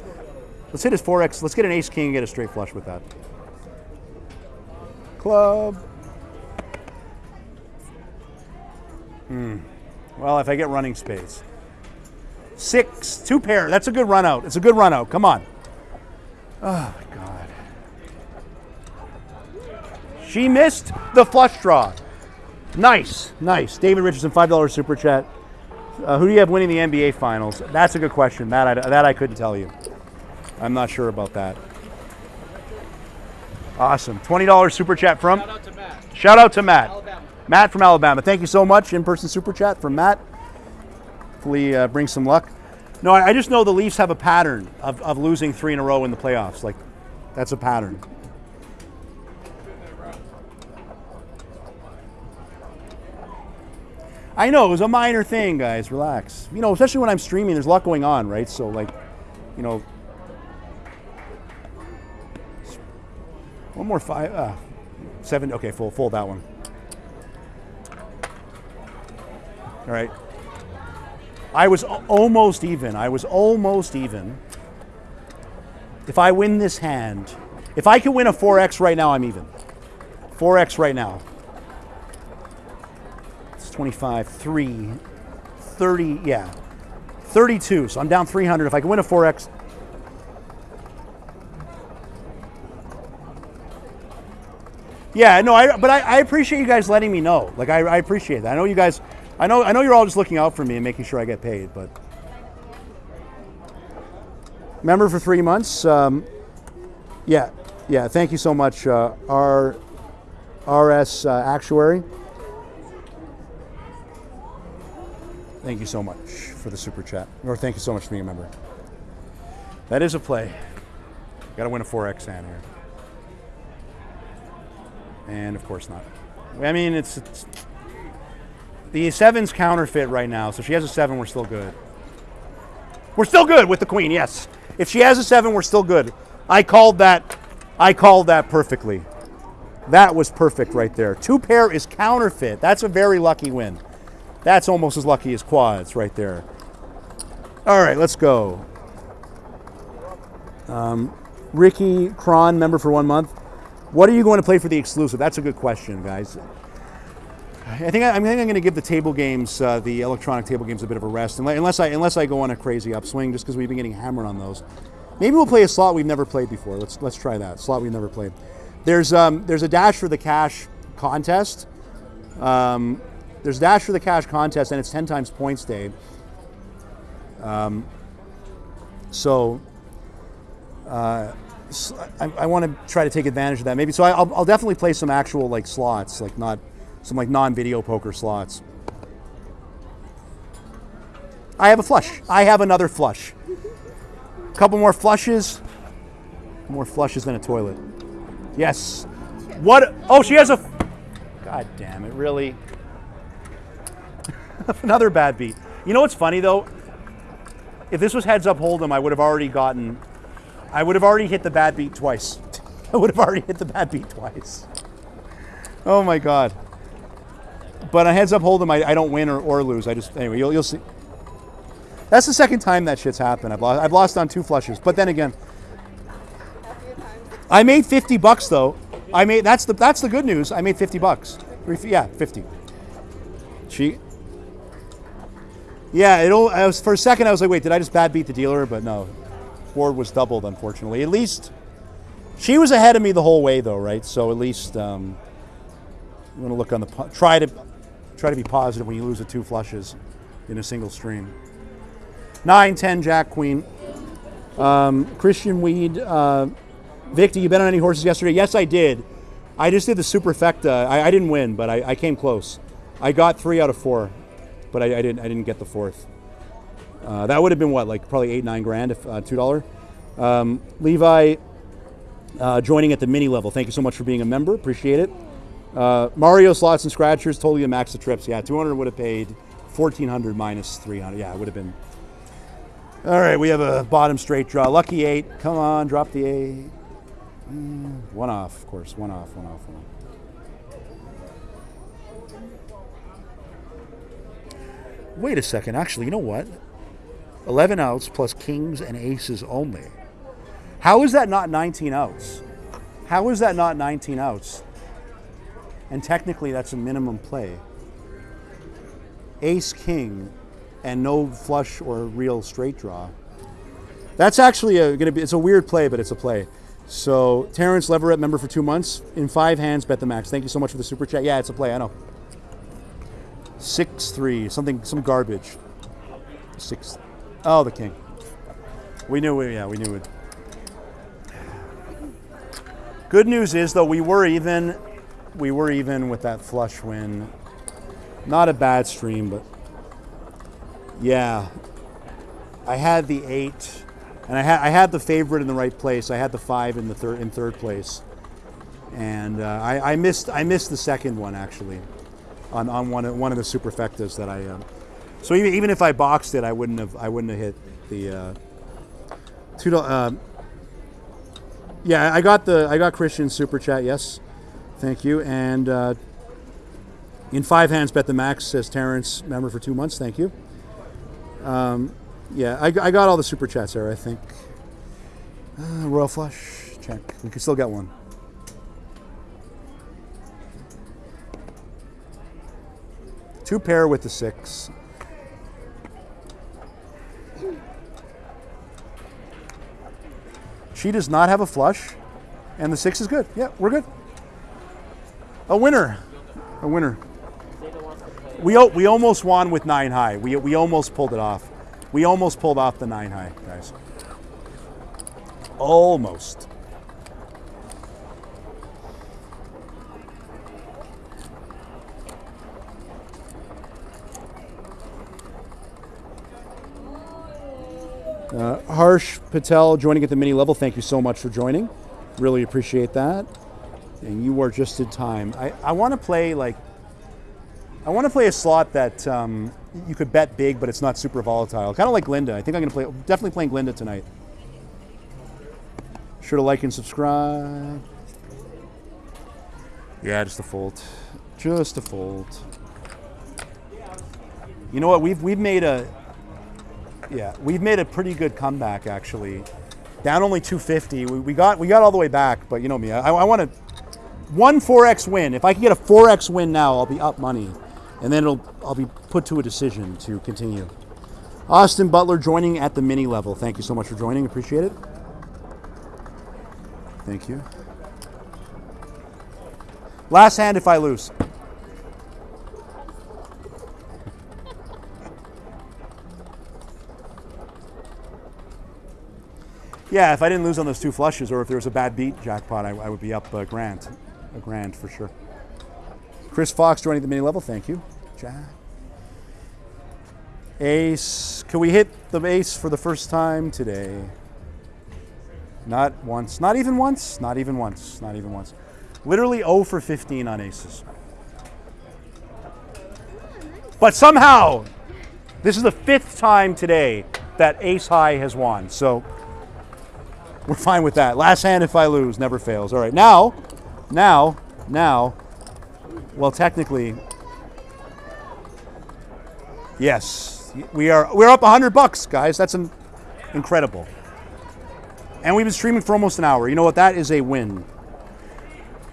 Let's hit a four X. Let's get an ace king and get a straight flush with that. Club. Hmm. Well, if I get running space. Six, two pair. That's a good run out. It's a good run out. Come on. Oh my God. She missed the flush draw. Nice, nice. David Richardson, five dollars super chat. Uh, who do you have winning the NBA Finals? That's a good question. That I, that I couldn't tell you. I'm not sure about that. Awesome. Twenty dollars super chat from. Shout out to Matt. Shout out to Matt. Alabama. Matt from Alabama. Thank you so much. In person super chat from Matt. Hopefully, uh, bring some luck. No, I, I just know the Leafs have a pattern of, of losing three in a row in the playoffs. Like, that's a pattern. I know it was a minor thing, guys. Relax. You know, especially when I'm streaming, there's a lot going on, right? So, like, you know, one more five, uh, seven. Okay, full, full that one. All right. I was almost even. I was almost even. If I win this hand, if I can win a 4x right now, I'm even. 4x right now. It's 25, 3, 30, yeah. 32. So I'm down 300. If I can win a 4x, Yeah, no, I, but I, I appreciate you guys letting me know. Like, I, I appreciate that. I know you guys, I know, I know you're all just looking out for me and making sure I get paid. But member for three months. Um, yeah, yeah. Thank you so much, uh, R, RS uh, Actuary. Thank you so much for the super chat, or thank you so much for being a member. That is a play. Got to win a 4x hand here. And of course not. I mean, it's, it's the seven's counterfeit right now. So if she has a seven, we're still good. We're still good with the queen. Yes. If she has a seven, we're still good. I called that. I called that perfectly. That was perfect right there. Two pair is counterfeit. That's a very lucky win. That's almost as lucky as quads right there. All right, let's go. Um, Ricky Cron, member for one month. What are you going to play for the exclusive? That's a good question, guys. I think I, I'm going to give the table games, uh, the electronic table games, a bit of a rest, unless I unless I go on a crazy upswing, just because we've been getting hammered on those. Maybe we'll play a slot we've never played before. Let's let's try that slot we've never played. There's um, there's a dash for the cash contest. Um, there's dash for the cash contest, and it's ten times points day. Um, so I want to try to take advantage of that. Maybe so. I, I'll, I'll definitely play some actual like slots, like not some like non-video poker slots. I have a flush. I have another flush. A couple more flushes. More flushes than a toilet. Yes. What? Oh, she has a. God damn it! Really? another bad beat. You know what's funny though? If this was heads up hold'em, I would have already gotten I would have already hit the bad beat twice. I would have already hit the bad beat twice. Oh my god. But on heads up hold'em, I, I don't win or, or lose. I just anyway, you'll, you'll see. That's the second time that shit's happened. I've lost, I've lost on two flushes. But then again, I made 50 bucks though. I made that's the that's the good news. I made 50 bucks. Yeah, 50. She. Yeah, it'll. I was for a second. I was like, wait, did I just bad beat the dealer? But no, board was doubled. Unfortunately, at least she was ahead of me the whole way though, right? So at least um, you want to look on the try to try to be positive when you lose the two flushes in a single stream. Nine, ten, Jack, Queen. Um, Christian Weed. Uh, Victor, you bet on any horses yesterday? Yes, I did. I just did the superfecta. I, I didn't win, but I, I came close. I got three out of four, but I, I didn't. I didn't get the fourth. Uh, that would have been what, like probably eight, nine grand, if uh, two dollar. Um, Levi, uh, joining at the mini level. Thank you so much for being a member. Appreciate it. Uh, Mario slots and scratchers, totally a max of trips. Yeah, 200 would have paid 1400 minus 300. Yeah, it would have been. All right, we have a bottom straight draw. Lucky eight. Come on, drop the eight. Mm, One off, of course. One off, one off, one off. Wait a second. Actually, you know what? 11 outs plus kings and aces only. How is that not 19 outs? How is that not 19 outs? And technically, that's a minimum play. Ace, king, and no flush or real straight draw. That's actually going to be, it's a weird play, but it's a play. So, Terrence Leverett, member for two months. In five hands, bet the max. Thank you so much for the super chat. Yeah, it's a play, I know. 6 3, something, some garbage. 6. Oh, the king. We knew, we, yeah, we knew it. Good news is, though, we were even. We were even with that flush win. Not a bad stream, but yeah, I had the eight, and I had I had the favorite in the right place. I had the five in the third in third place, and uh, I, I missed I missed the second one actually, on, on one of, one of the superfectas that I. Uh, so even, even if I boxed it, I wouldn't have I wouldn't have hit the uh, two. Uh, yeah, I got the I got Christian super chat. Yes, thank you. And uh, in five hands, bet the max says Terrence, member for two months. Thank you. Um, yeah, I, I got all the super chats there. I think. Uh, Royal flush check. We can still get one. Two pair with the six. She does not have a flush, and the six is good. Yeah, we're good. A winner. A winner. We, we almost won with nine high. We, we almost pulled it off. We almost pulled off the nine high, guys. Almost. Uh, Harsh Patel joining at the mini level. Thank you so much for joining. Really appreciate that. And you are just in time. I, I want to play like I want to play a slot that um, you could bet big, but it's not super volatile. Kind of like Glinda. I think I'm going to play. Definitely playing Glinda tonight. Sure to like and subscribe. Yeah, just a fold. Just a fold. You know what? We've we've made a yeah we've made a pretty good comeback actually. Down only 250. We, we got we got all the way back, but you know me. I, I want to one 4x win. If I can get a 4x win now, I'll be up money, and then it'll I'll be put to a decision to continue. Austin Butler joining at the mini level. Thank you so much for joining. Appreciate it. Thank you. Last hand if I lose. Yeah, if I didn't lose on those two flushes, or if there was a bad beat jackpot, I, I would be up a grand, a grand for sure. Chris Fox joining the mini level. Thank you, Jack. Ace. Can we hit the ace for the first time today? Not once. Not even once. Not even once. Not even once. Literally 0 for 15 on aces. But somehow, this is the fifth time today that ace high has won. So we're fine with that. Last hand if I lose, never fails. All right, now, now, now, Well, technically, yes, we are. We're up hundred bucks, guys. That's an, incredible. And we've been streaming for almost an hour. You know what? That is a win.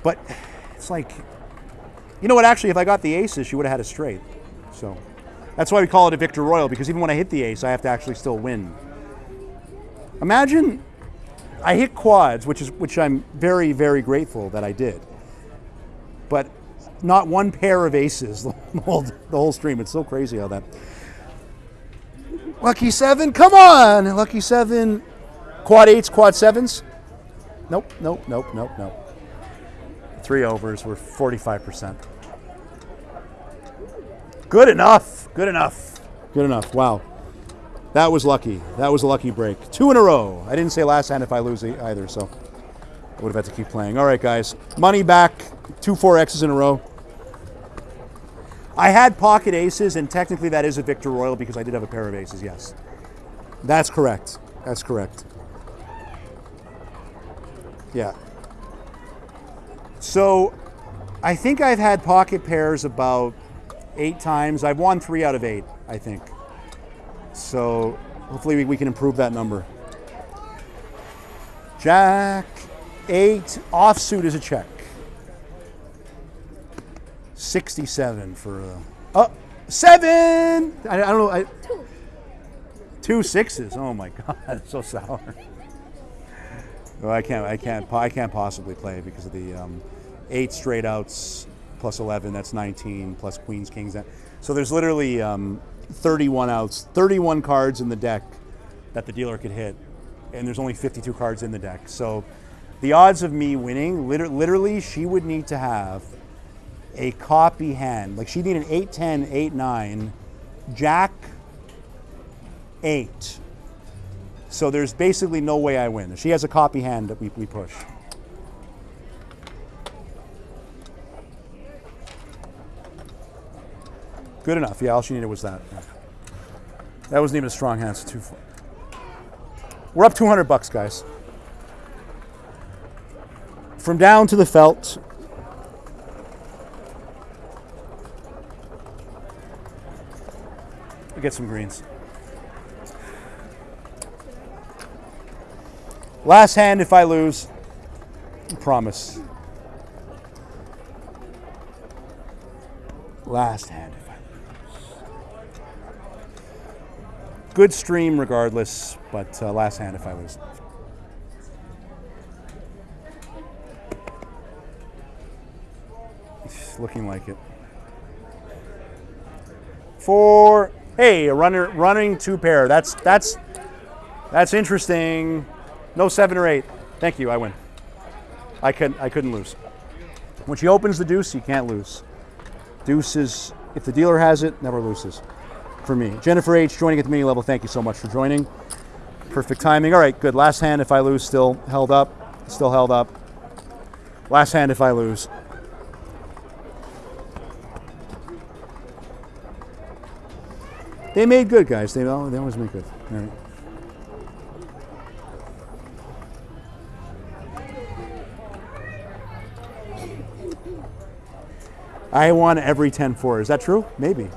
But it's like, you know what? Actually, if I got the aces, she would have had a straight. So that's why we call it a victor royal because even when I hit the ace, I have to actually still win. Imagine I hit quads, which is which I'm very very grateful that I did. But not one pair of aces the whole, the whole stream. It's so crazy how that. Lucky seven, come on! Lucky seven, quad eights, quad sevens. Nope, nope, nope, nope, nope. Three overs, we're 45%. Good enough, good enough, good enough. Wow. That was lucky. That was a lucky break. Two in a row. I didn't say last hand if I lose either, so I would have had to keep playing. All right, guys. Money back. Two four X's in a row. I had pocket aces, and technically that is a victor royal because I did have a pair of aces. Yes, that's correct. That's correct. Yeah. So, I think I've had pocket pairs about eight times. I've won three out of eight. I think. So hopefully we, we can improve that number. Jack eight offsuit is a check. 67 for uh, oh seven. I, I don't know. I, Two. two sixes. Oh my god, so sour. Well, I can't. I can't. I can't possibly play because of the um, eight straight outs plus 11. That's 19 plus queens, kings. That, so there's literally um, 31 outs, 31 cards in the deck that the dealer could hit, and there's only 52 cards in the deck. So the odds of me winning, liter- literally, she would need to have a copy hand. Like she'd need an 8, 10, 8, 9, Jack, 8. So there's basically no way I win. If she has a copy hand that we, we push. Good enough. Yeah, all she needed was that. That wasn't even a strong hand. So two, four. We're up 200 bucks, guys. From down to the felt. We get some greens. Last hand if I lose. Promise. Last hand if I lose. Good stream regardless, but uh, last hand if I lose. Looking like it. Four. Hey, a runner running two pair. That's that's that's interesting. No seven or eight. Thank you. I win. I couldn't. I couldn't lose. When she opens the deuce, you can't lose. Deuce is if the dealer has it, never loses. For me, Jennifer H. joining at the mini level. Thank you so much for joining. Perfect timing. All right, good. Last hand if I lose, still held up. Still held up. Last hand if I lose. They made good, guys. They, they always make good. All right. I won every 10 4. Is that true? Maybe.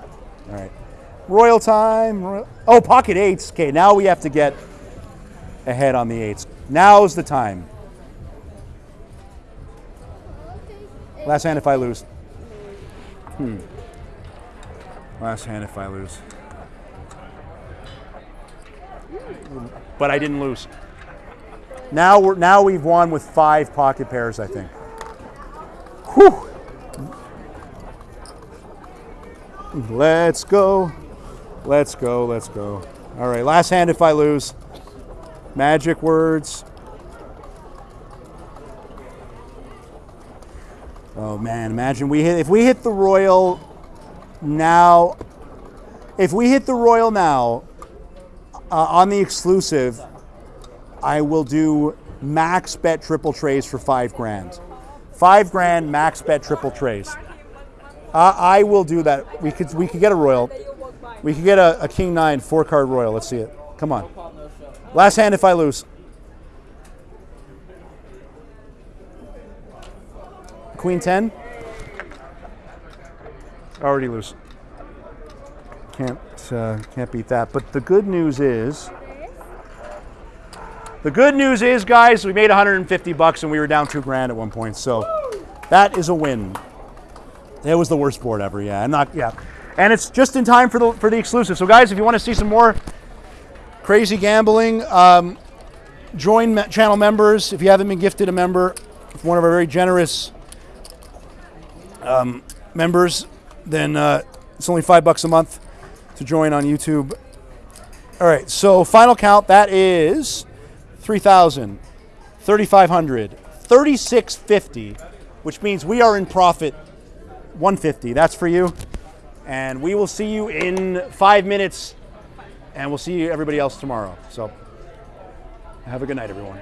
All right. Royal time. Oh, pocket eights. Okay, now we have to get ahead on the eights. Now's the time. Last hand if I lose. Hmm. Last hand if I lose. But I didn't lose. Now we're now we've won with five pocket pairs, I think. Whew. Let's go. Let's go. Let's go. All right, last hand if I lose. Magic words. Oh man, imagine we hit if we hit the royal now if we hit the royal now uh, on the exclusive I will do max bet triple trays for 5 grand. 5 grand max bet triple trays. Uh, I will do that. We could we could get a royal. We could get a, a king nine four card royal. Let's see it. Come on. Last hand if I lose. Queen ten. Already loose. Can't uh, can't beat that. But the good news is, the good news is, guys, we made 150 bucks and we were down two grand at one point. So that is a win. It was the worst board ever. Yeah, I'm not. Yeah, and it's just in time for the for the exclusive. So guys, if you want to see some more crazy gambling, um, join me- channel members. If you haven't been gifted a member, one of our very generous um, members, then uh, it's only five bucks a month to join on YouTube. All right, so final count that is 3,000, 3,500, 3,650, which means we are in profit 150. That's for you. And we will see you in five minutes, and we'll see everybody else tomorrow. So have a good night, everyone.